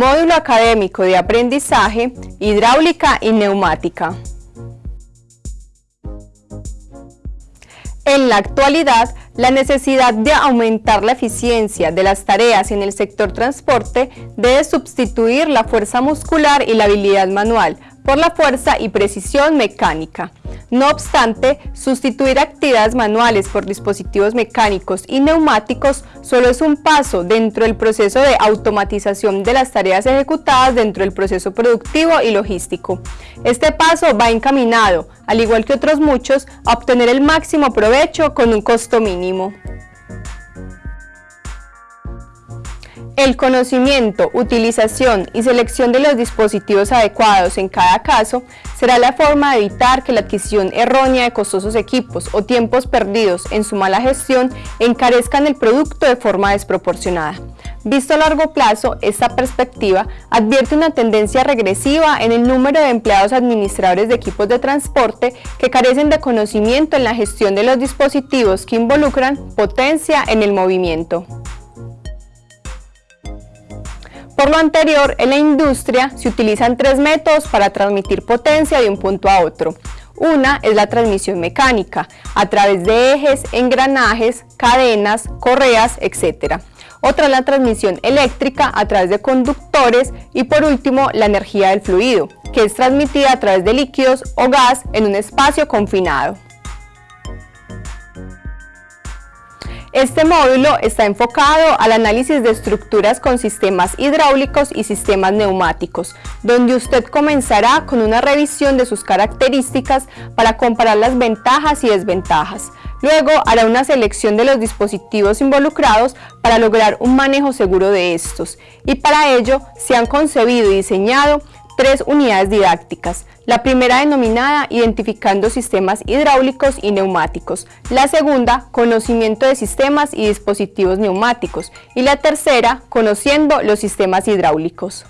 Módulo Académico de Aprendizaje, Hidráulica y Neumática. En la actualidad, la necesidad de aumentar la eficiencia de las tareas en el sector transporte debe sustituir la fuerza muscular y la habilidad manual por la fuerza y precisión mecánica. No obstante, sustituir actividades manuales por dispositivos mecánicos y neumáticos solo es un paso dentro del proceso de automatización de las tareas ejecutadas dentro del proceso productivo y logístico. Este paso va encaminado, al igual que otros muchos, a obtener el máximo provecho con un costo mínimo. El conocimiento, utilización y selección de los dispositivos adecuados en cada caso será la forma de evitar que la adquisición errónea de costosos equipos o tiempos perdidos en su mala gestión encarezcan el producto de forma desproporcionada. Visto a largo plazo, esta perspectiva advierte una tendencia regresiva en el número de empleados administradores de equipos de transporte que carecen de conocimiento en la gestión de los dispositivos que involucran potencia en el movimiento. Por lo anterior, en la industria se utilizan tres métodos para transmitir potencia de un punto a otro. Una es la transmisión mecánica, a través de ejes, engranajes, cadenas, correas, etc. Otra es la transmisión eléctrica a través de conductores y por último la energía del fluido, que es transmitida a través de líquidos o gas en un espacio confinado. Este módulo está enfocado al análisis de estructuras con sistemas hidráulicos y sistemas neumáticos, donde usted comenzará con una revisión de sus características para comparar las ventajas y desventajas. Luego hará una selección de los dispositivos involucrados para lograr un manejo seguro de estos y para ello se han concebido y diseñado tres unidades didácticas. La primera denominada Identificando sistemas hidráulicos y neumáticos. La segunda, Conocimiento de sistemas y dispositivos neumáticos. Y la tercera, Conociendo los sistemas hidráulicos.